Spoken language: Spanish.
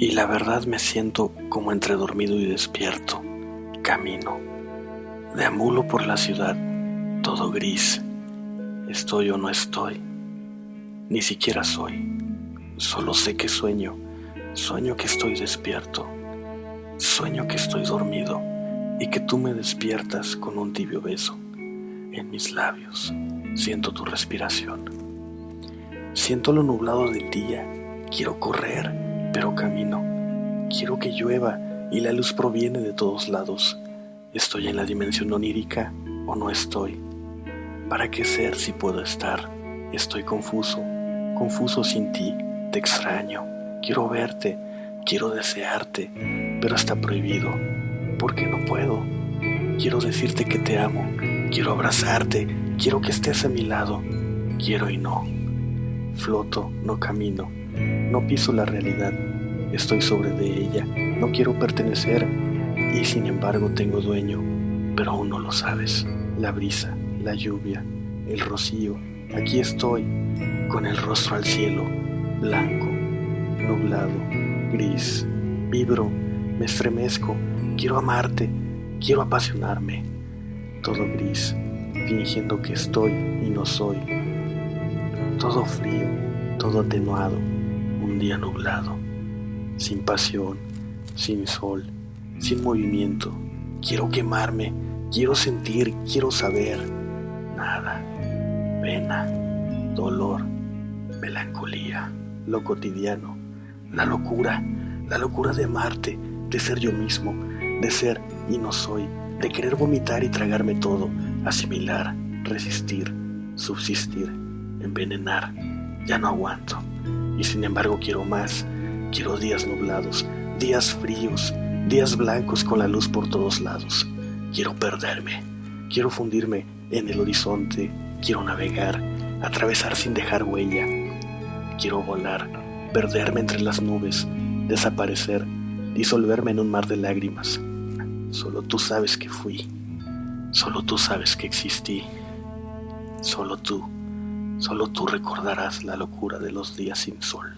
Y la verdad me siento como entre dormido y despierto. Camino. Deambulo por la ciudad, todo gris. Estoy o no estoy. Ni siquiera soy. Solo sé que sueño. Sueño que estoy despierto. Sueño que estoy dormido y que tú me despiertas con un tibio beso en mis labios. Siento tu respiración. Siento lo nublado del día. Quiero correr, pero camino. Quiero que llueva y la luz proviene de todos lados. ¿Estoy en la dimensión onírica o no estoy? ¿Para qué ser si puedo estar? Estoy confuso, confuso sin ti, te extraño, quiero verte, quiero desearte, pero está prohibido, porque no puedo. Quiero decirte que te amo, quiero abrazarte, quiero que estés a mi lado, quiero y no. Floto, no camino, no piso la realidad, estoy sobre de ella, no quiero pertenecer y sin embargo tengo dueño, pero aún no lo sabes. La brisa, la lluvia, el rocío, aquí estoy, con el rostro al cielo, blanco, nublado, gris, vibro, me estremezco, quiero amarte, quiero apasionarme, todo gris, fingiendo que estoy y no soy, todo frío, todo atenuado, día nublado, sin pasión, sin sol, sin movimiento, quiero quemarme, quiero sentir, quiero saber, nada, pena, dolor, melancolía, lo cotidiano, la locura, la locura de amarte, de ser yo mismo, de ser y no soy, de querer vomitar y tragarme todo, asimilar, resistir, subsistir, envenenar, ya no aguanto. Y sin embargo quiero más, quiero días nublados, días fríos, días blancos con la luz por todos lados. Quiero perderme, quiero fundirme en el horizonte, quiero navegar, atravesar sin dejar huella. Quiero volar, perderme entre las nubes, desaparecer, disolverme en un mar de lágrimas. Solo tú sabes que fui, solo tú sabes que existí, solo tú, solo tú recordarás la locura de los días sin sol.